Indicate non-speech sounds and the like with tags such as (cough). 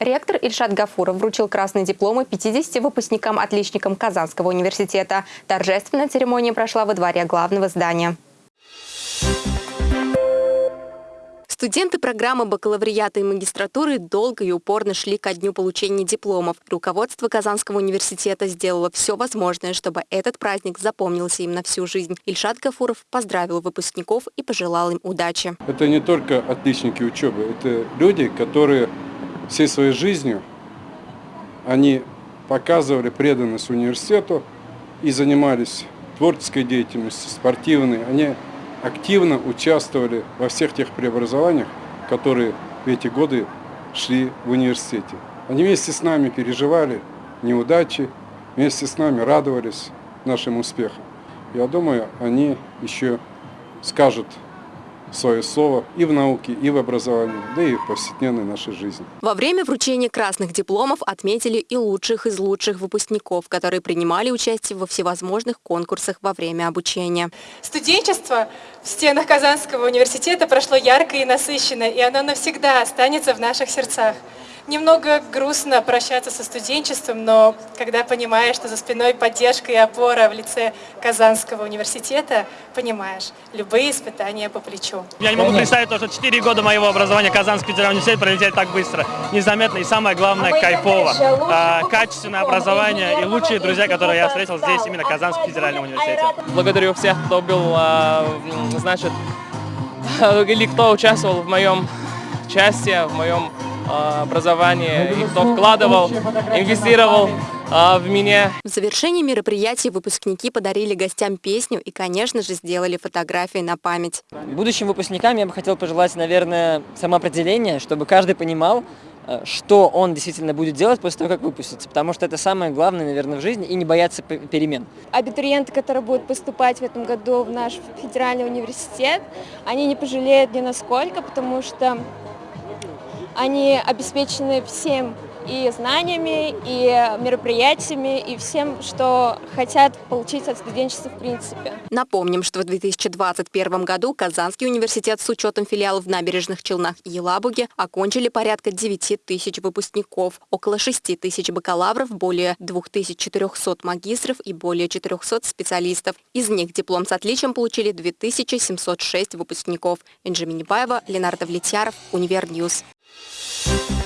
Ректор Ильшат Гафуров вручил красные дипломы 50 выпускникам-отличникам Казанского университета. Торжественная церемония прошла во дворе главного здания. Студенты программы бакалавриата и магистратуры долго и упорно шли ко дню получения дипломов. Руководство Казанского университета сделало все возможное, чтобы этот праздник запомнился им на всю жизнь. Ильшат Гафуров поздравил выпускников и пожелал им удачи. Это не только отличники учебы, это люди, которые всей своей жизнью они показывали преданность университету и занимались творческой деятельностью, спортивной. Они активно участвовали во всех тех преобразованиях, которые в эти годы шли в университете. Они вместе с нами переживали неудачи, вместе с нами радовались нашим успехам. Я думаю, они еще скажут свое слово и в науке, и в образовании, да и в повседневной нашей жизни. Во время вручения красных дипломов отметили и лучших из лучших выпускников, которые принимали участие во всевозможных конкурсах во время обучения. Студенчество в стенах Казанского университета прошло ярко и насыщенно, и оно навсегда останется в наших сердцах. Немного грустно прощаться со студенчеством, но когда понимаешь, что за спиной поддержка и опора в лице Казанского университета, понимаешь, любые испытания по плечу. Я не могу представить то, что 4 года моего образования Казанский федеральный университет пролетели так быстро, незаметно и самое главное, кайфово. А, качественное образование и лучшие друзья, которые я встретил здесь, именно Казанский федеральный университет. Благодарю всех, кто был, а, значит, (laughs) или кто участвовал в моем участии, в моем а, образование, и кто вкладывал, инвестировал а, в меня. В завершении мероприятия выпускники подарили гостям песню и, конечно же, сделали фотографии на память. Будущим выпускникам я бы хотел пожелать, наверное, самоопределение, чтобы каждый понимал, э, что он действительно будет делать после того, как выпустится, потому что это самое главное, наверное, в жизни, и не бояться перемен. Абитуриенты, которые будут поступать в этом году в наш федеральный университет, они не пожалеют ни насколько, потому что они обеспечены всем и знаниями, и мероприятиями, и всем, что хотят получить от студенчества в принципе. Напомним, что в 2021 году Казанский университет с учетом филиалов в Набережных Челнах и Елабуге окончили порядка 9 тысяч выпускников, около 6 тысяч бакалавров, более 2400 магистров и более 400 специалистов. Из них диплом с отличием получили 2706 выпускников. Инджи Минибаева, Ленар Давлетьяров, Univer News. You